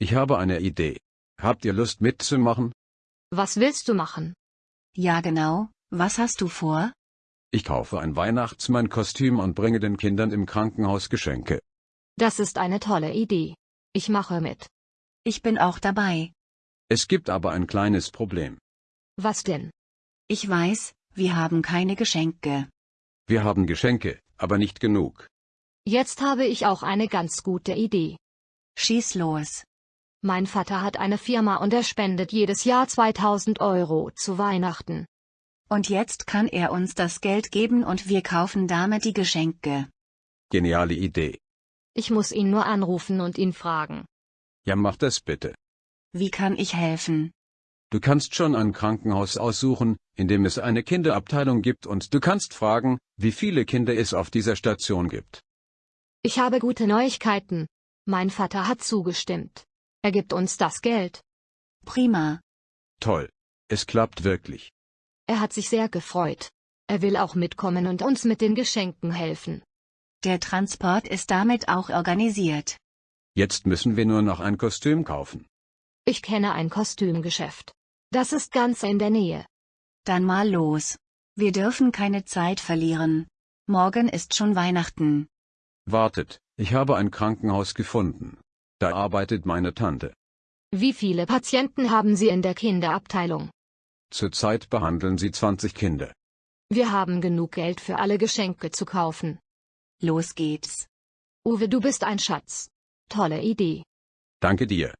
Ich habe eine Idee. Habt ihr Lust mitzumachen? Was willst du machen? Ja genau, was hast du vor? Ich kaufe ein Weihnachtsmannkostüm und bringe den Kindern im Krankenhaus Geschenke. Das ist eine tolle Idee. Ich mache mit. Ich bin auch dabei. Es gibt aber ein kleines Problem. Was denn? Ich weiß, wir haben keine Geschenke. Wir haben Geschenke, aber nicht genug. Jetzt habe ich auch eine ganz gute Idee. Schieß los. Mein Vater hat eine Firma und er spendet jedes Jahr 2000 Euro zu Weihnachten. Und jetzt kann er uns das Geld geben und wir kaufen damit die Geschenke. Geniale Idee. Ich muss ihn nur anrufen und ihn fragen. Ja, mach das bitte. Wie kann ich helfen? Du kannst schon ein Krankenhaus aussuchen, in dem es eine Kinderabteilung gibt und du kannst fragen, wie viele Kinder es auf dieser Station gibt. Ich habe gute Neuigkeiten. Mein Vater hat zugestimmt. Er gibt uns das Geld. Prima. Toll. Es klappt wirklich. Er hat sich sehr gefreut. Er will auch mitkommen und uns mit den Geschenken helfen. Der Transport ist damit auch organisiert. Jetzt müssen wir nur noch ein Kostüm kaufen. Ich kenne ein Kostümgeschäft. Das ist ganz in der Nähe. Dann mal los. Wir dürfen keine Zeit verlieren. Morgen ist schon Weihnachten. Wartet, ich habe ein Krankenhaus gefunden. Da arbeitet meine Tante. Wie viele Patienten haben Sie in der Kinderabteilung? Zurzeit behandeln sie 20 Kinder. Wir haben genug Geld für alle Geschenke zu kaufen. Los geht's. Uwe, du bist ein Schatz. Tolle Idee. Danke dir.